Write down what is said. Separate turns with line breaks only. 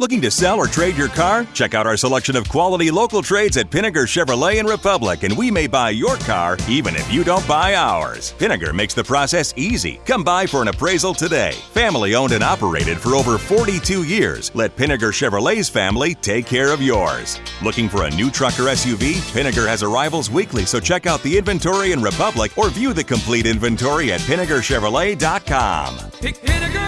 Looking to sell or trade your car? Check out our selection of quality local trades at Pinegar Chevrolet and Republic, and we may buy your car even if you don't buy ours. Pinegar makes the process easy. Come by for an appraisal today. Family owned and operated for over 42 years. Let Pinegar Chevrolet's family take care of yours. Looking for a new truck or SUV? Pinegar has arrivals weekly, so check out the inventory in Republic or view the complete inventory at PinegarChevrolet.com.
Pick Pinegar